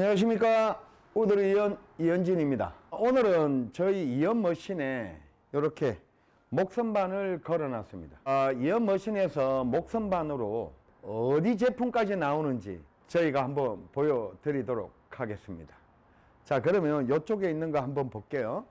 안녕하십니까. 우드리 이연 이연진입니다. 오늘은 저희 이연 머신에 이렇게 목선반을 걸어 놨습니다. 아, 이연 머신에서 목선반으로 어디 제품까지 나오는지 저희가 한번 보여드리도록 하겠습니다. 자 그러면 이쪽에 있는 거 한번 볼게요.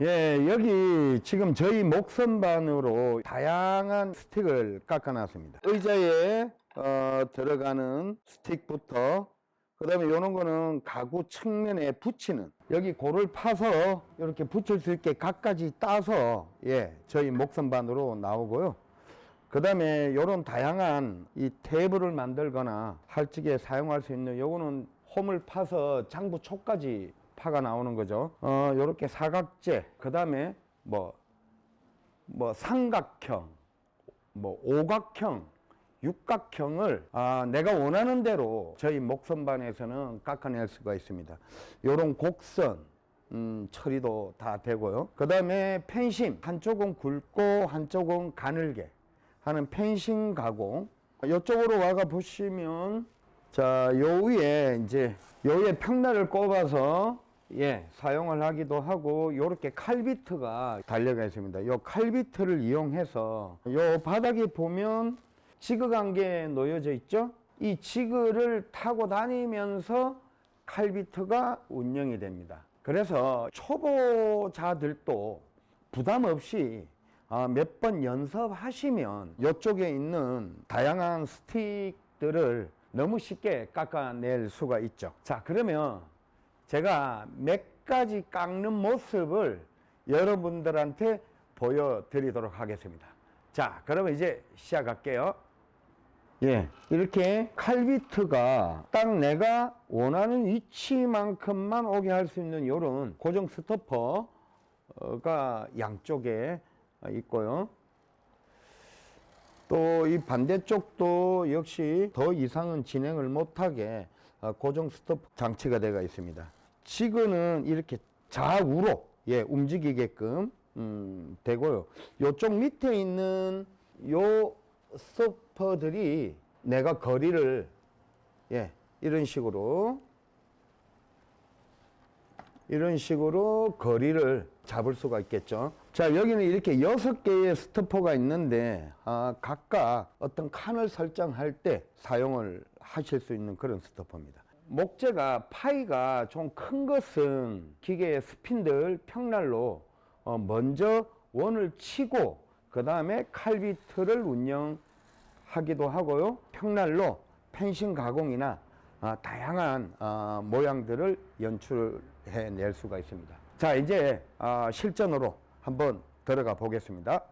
예 여기 지금 저희 목선반으로 다양한 스틱을 깎아 놨습니다. 의자에 어, 들어가는 스틱부터 그 다음에 이런 거는 가구 측면에 붙이는 여기 고를 파서 이렇게 붙일 수 있게 각가지 따서 예 저희 목선반으로 나오고요. 그 다음에 이런 다양한 이 테이블을 만들거나 할직에 사용할 수 있는 요거는 홈을 파서 장부 촉까지 파가 나오는 거죠. 어 요렇게 사각재 그 다음에 뭐 뭐 삼각형 뭐 오각형 육각형을 아, 내가 원하는 대로 저희 목선반에서는 깎아낼 수가 있습니다. 요런 곡선 음, 처리도 다 되고요. 그 다음에 펜싱 한쪽은 굵고 한쪽은 가늘게 하는 펜싱 가공 이쪽으로 와가 보시면 자요 위에 이제 요 위에 평날을 꼽아서 예 사용을 하기도 하고 요렇게 칼비트가 달려가 있습니다 요 칼비트를 이용해서 요 바닥에 보면 게 놓여져 있죠? 이 지그를 타고 다니면서 칼비트가 운영이 됩니다. 그래서 초보자들도 부담 없이 아, 몇번 연습하시면 이쪽에 있는 다양한 스틱들을 너무 쉽게 깎아낼 수가 있죠. 자 그러면 제가 몇 가지 깎는 모습을 여러분들한테 보여드리도록 하겠습니다. 자 그러면 이제 시작할게요 예, 이렇게 칼비트가 딱 내가 원하는 위치만큼만 오게 할 수 있는 이런 고정 스토퍼가 양쪽에 있고요. 또 이 반대쪽도 역시 더 이상은 진행을 못하게 고정 스토퍼 장치가 되어 있습니다. 지그는 이렇게 좌우로 예, 움직이게끔 음, 되고요. 요쪽 밑에 있는 요 스토퍼들이 내가 거리를 예 이런 식으로 이런 식으로 거리를 잡을 수가 있겠죠. 자 여기는 이렇게 여섯 개의 스토퍼가 있는데 아, 각각 어떤 칸을 설정할 때 사용을 하실 수 있는 그런 스토퍼입니다. 목재가 파이가 좀 큰 것은 기계의 스핀들 평날로 어, 먼저 원을 치고 그 다음에 칼비트를 운영 하기도 하고요. 평날로 펜싱 가공이나 어, 다양한 어, 모양들을 연출해 낼 수가 있습니다. 자 이제 어, 실전으로 한번 들어가 보겠습니다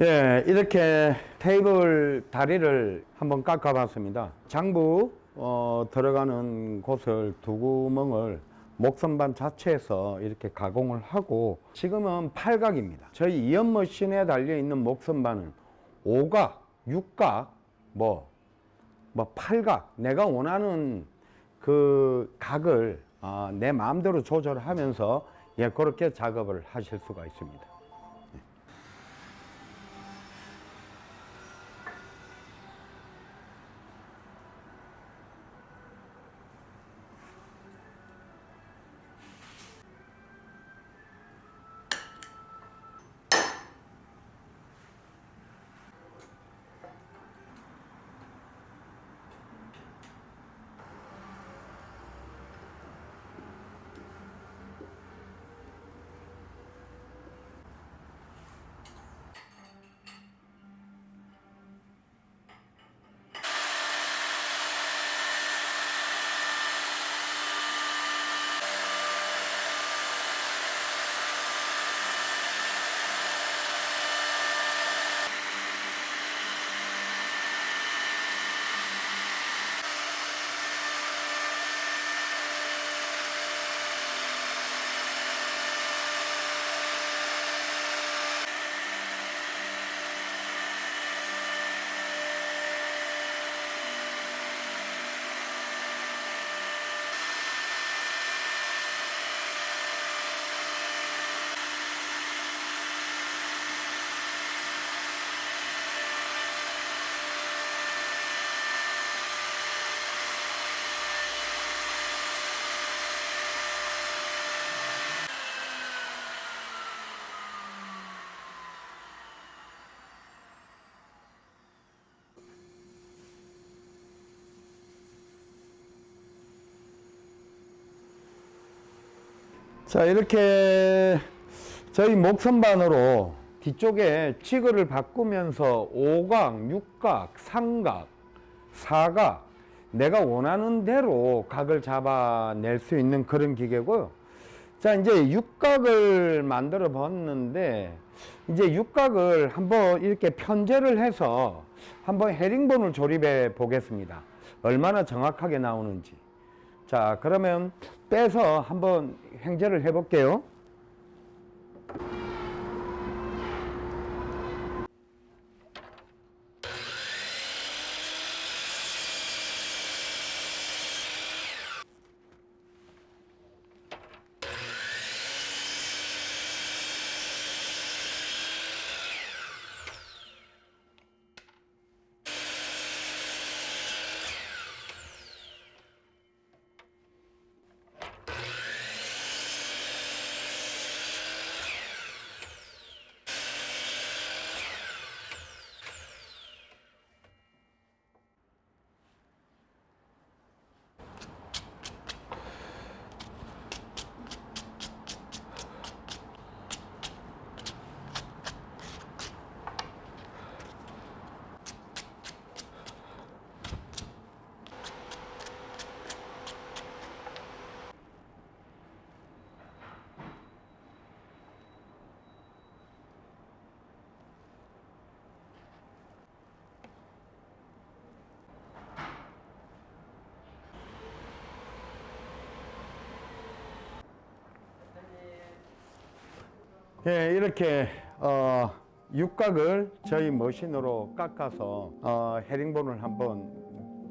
예, 이렇게 테이블 다리를 한번 깎아 봤습니다. 장부 어, 들어가는 곳을 두 구멍을 목선반 자체에서 이렇게 가공을 하고 지금은 팔각입니다. 저희 이연 머신에 달려 있는 목선반은 오각육각 뭐, 뭐 팔각 내가 원하는 그 각을 어, 내 마음대로 조절하면서 예, 그렇게 작업을 하실 수가 있습니다. 자 이렇게 저희 목선반으로 뒤쪽에 지그를 바꾸면서 오각, 육각, 삼각, 사각 내가 원하는 대로 각을 잡아낼 수 있는 그런 기계고요. 자 이제 육각을 만들어 봤는데 이제 육각을 한번 이렇게 편제를 해서 한번 헤링본을 조립해 보겠습니다. 얼마나 정확하게 나오는지. 자 그러면 빼서 한번 횡재를 해 볼게요. 예, 이렇게 어, 육각을 저희 머신으로 깎아서 어, 헤링본을 한번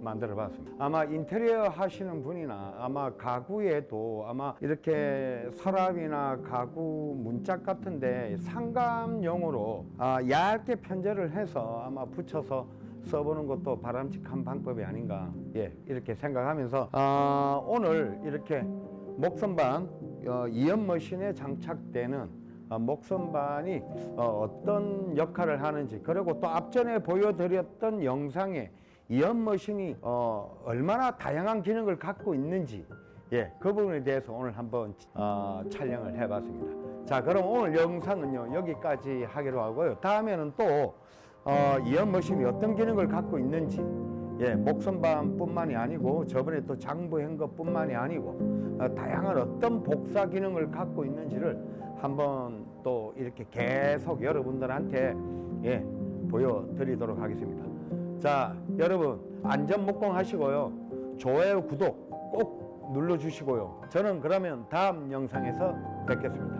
만들어 봤습니다. 아마 인테리어 하시는 분이나 아마 가구에도 아마 이렇게 서랍이나 가구 문짝 같은데 상감용으로 아, 얇게 편제를 해서 아마 붙여서 써보는 것도 바람직한 방법이 아닌가 예 이렇게 생각하면서 아, 오늘 이렇게 목선반 어, 이연 머신에 장착되는 어, 목선반이 어, 떤 역할을 하는지 그리고 또 앞전에 보여드렸던 영상에 이연 머신이 어, 얼마나 다양한 기능을 갖고 있는지 예, 그 부분에 대해서 오늘 한번 어, 촬영을 해봤습니다. 자, 그럼 오늘 영상은요 여기까지 하기로 하고요. 다음에는 또 어, 이연 머신이 어떤 기능을 갖고 있는지 예, 목선반뿐만이 아니고 저번에 또 장부 행거뿐만이 아니고 어, 다양한 어떤 복사 기능을 갖고 있는지를 한번 또 이렇게 계속 여러분들한테 예, 보여드리도록 하겠습니다. 자, 여러분 안전 목공 하시고요. 좋아요, 구독 꼭 눌러주시고요. 저는 그러면 다음 영상에서 뵙겠습니다.